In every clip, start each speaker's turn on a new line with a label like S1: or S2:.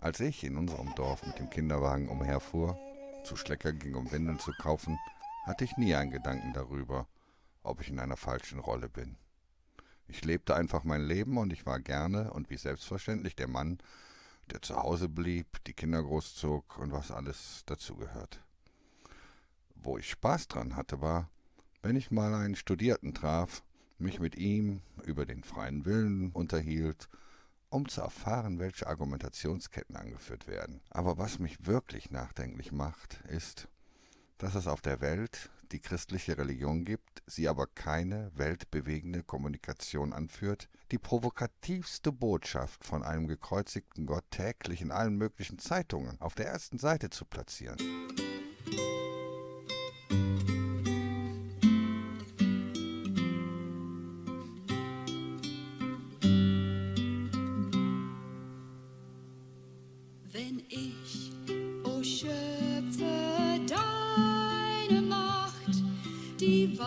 S1: Als ich in unserem Dorf mit dem Kinderwagen umherfuhr, zu Schlecker ging, um Windeln zu kaufen, hatte ich nie einen Gedanken darüber, ob ich in einer falschen Rolle bin. Ich lebte einfach mein Leben und ich war gerne und wie selbstverständlich der Mann, der zu Hause blieb, die Kinder großzog und was alles dazugehört. Wo ich Spaß dran hatte, war, wenn ich mal einen Studierten traf, mich mit ihm über den freien Willen unterhielt, um zu erfahren, welche Argumentationsketten angeführt werden. Aber was mich wirklich nachdenklich macht, ist, dass es auf der Welt die christliche Religion gibt, sie aber keine weltbewegende Kommunikation anführt, die provokativste Botschaft von einem gekreuzigten Gott täglich in allen möglichen Zeitungen auf der ersten Seite zu platzieren. Gibt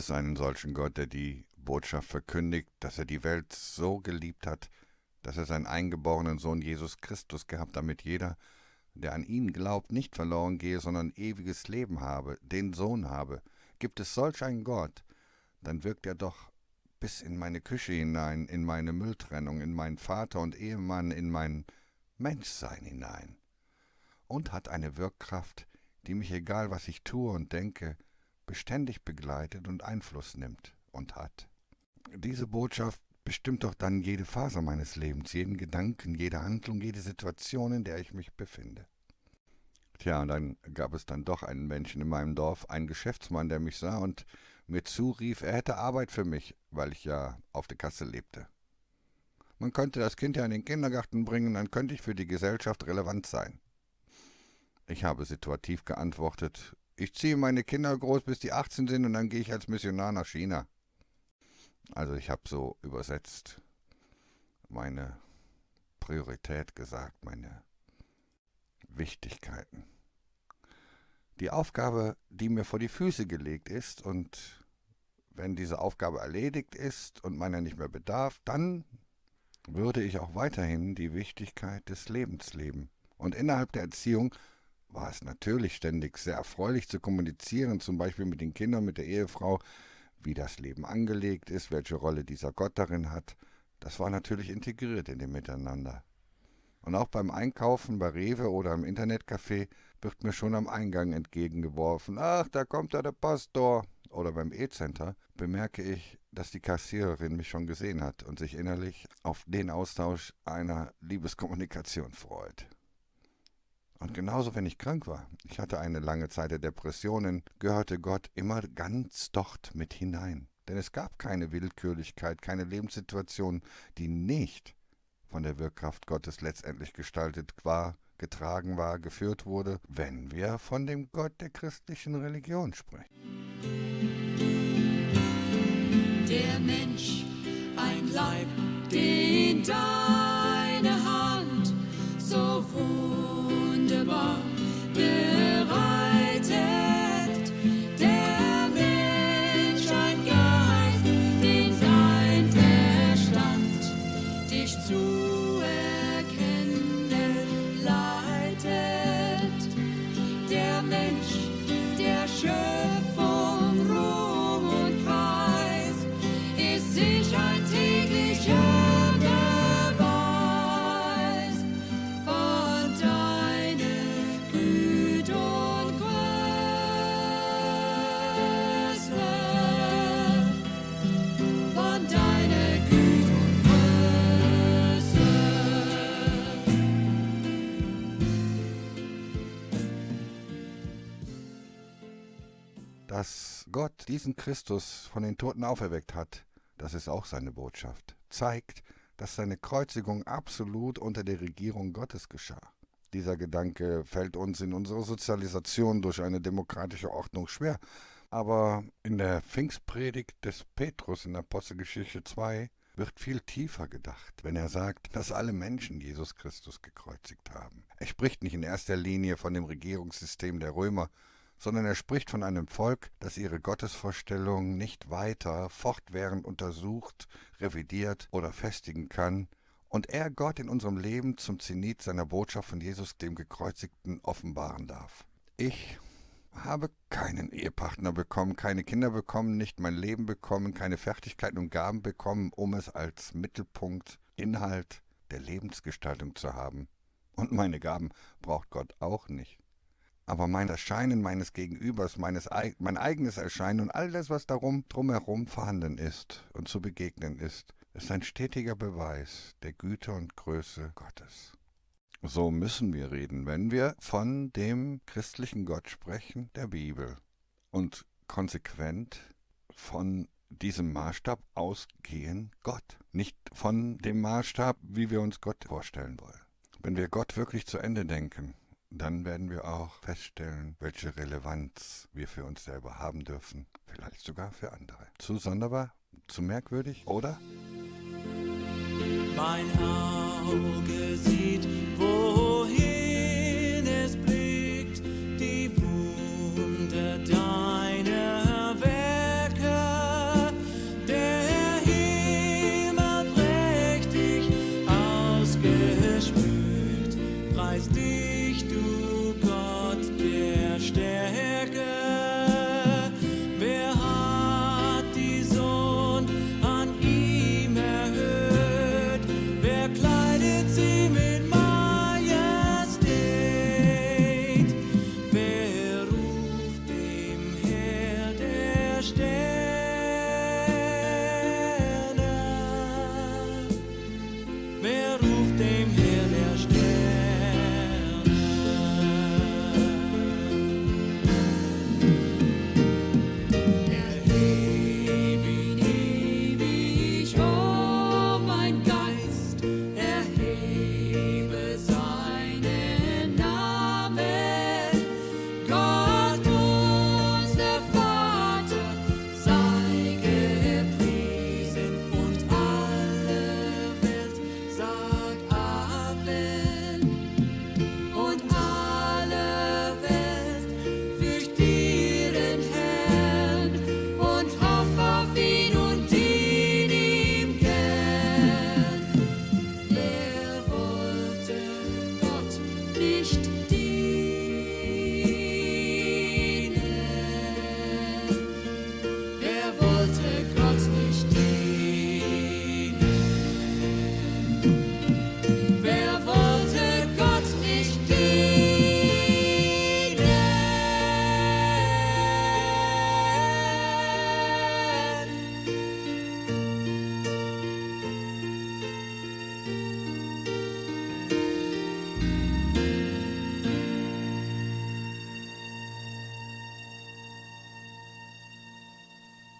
S1: es einen solchen Gott, der die Botschaft verkündigt, dass er die Welt so geliebt hat, dass er seinen eingeborenen Sohn Jesus Christus gehabt, damit jeder, der an ihn glaubt, nicht verloren gehe, sondern ewiges Leben habe, den Sohn habe? Gibt es solch einen Gott, dann wirkt er doch bis in meine Küche hinein, in meine Mülltrennung, in meinen Vater und Ehemann, in mein Menschsein hinein und hat eine Wirkkraft, die mich, egal was ich tue und denke, beständig begleitet und Einfluss nimmt und hat. Diese Botschaft bestimmt doch dann jede Phase meines Lebens, jeden Gedanken, jede Handlung, jede Situation, in der ich mich befinde. Tja, und dann gab es dann doch einen Menschen in meinem Dorf, einen Geschäftsmann, der mich sah und mir zurief, er hätte Arbeit für mich, weil ich ja auf der Kasse lebte. Man könnte das Kind ja in den Kindergarten bringen, dann könnte ich für die Gesellschaft relevant sein. Ich habe situativ geantwortet, ich ziehe meine Kinder groß, bis die 18 sind und dann gehe ich als Missionar nach China. Also ich habe so übersetzt meine Priorität gesagt, meine Wichtigkeiten. Die Aufgabe, die mir vor die Füße gelegt ist und wenn diese Aufgabe erledigt ist und meiner nicht mehr bedarf, dann würde ich auch weiterhin die Wichtigkeit des Lebens leben. Und innerhalb der Erziehung war es natürlich ständig sehr erfreulich zu kommunizieren, zum Beispiel mit den Kindern, mit der Ehefrau, wie das Leben angelegt ist, welche Rolle dieser Gott darin hat. Das war natürlich integriert in dem Miteinander. Und auch beim Einkaufen bei Rewe oder im Internetcafé wird mir schon am Eingang entgegengeworfen, ach, da kommt ja der Pastor. Oder beim E-Center bemerke ich, dass die Kassiererin mich schon gesehen hat und sich innerlich auf den Austausch einer Liebeskommunikation freut. Und genauso, wenn ich krank war, ich hatte eine lange Zeit der Depressionen, gehörte Gott immer ganz dort mit hinein. Denn es gab keine Willkürlichkeit, keine Lebenssituation, die nicht von der Wirkkraft Gottes letztendlich gestaltet war, getragen war, geführt wurde, wenn wir von dem Gott der christlichen Religion sprechen.
S2: Der Mensch, ein Leib, den deine
S1: Dass Gott diesen Christus von den Toten auferweckt hat, das ist auch seine Botschaft. Zeigt, dass seine Kreuzigung absolut unter der Regierung Gottes geschah. Dieser Gedanke fällt uns in unserer Sozialisation durch eine demokratische Ordnung schwer, aber in der Pfingstpredigt des Petrus in Apostelgeschichte 2 wird viel tiefer gedacht, wenn er sagt, dass alle Menschen Jesus Christus gekreuzigt haben. Er spricht nicht in erster Linie von dem Regierungssystem der Römer, sondern er spricht von einem Volk, das ihre Gottesvorstellung nicht weiter fortwährend untersucht, revidiert oder festigen kann, und er Gott in unserem Leben zum Zenit seiner Botschaft von Jesus dem Gekreuzigten offenbaren darf. Ich habe keinen Ehepartner bekommen, keine Kinder bekommen, nicht mein Leben bekommen, keine Fertigkeiten und Gaben bekommen, um es als Mittelpunkt, Inhalt der Lebensgestaltung zu haben. Und meine Gaben braucht Gott auch nicht. Aber mein Erscheinen meines Gegenübers, meines, mein eigenes Erscheinen und all das, was darum drumherum vorhanden ist und zu begegnen ist, ist ein stetiger Beweis der Güte und Größe Gottes. So müssen wir reden, wenn wir von dem christlichen Gott sprechen, der Bibel, und konsequent von diesem Maßstab ausgehen Gott, nicht von dem Maßstab, wie wir uns Gott vorstellen wollen. Wenn wir Gott wirklich zu Ende denken, dann werden wir auch feststellen, welche Relevanz wir für uns selber haben dürfen, vielleicht sogar für andere. Zu sonderbar, zu merkwürdig, oder?
S3: Mein Auge sieht, wo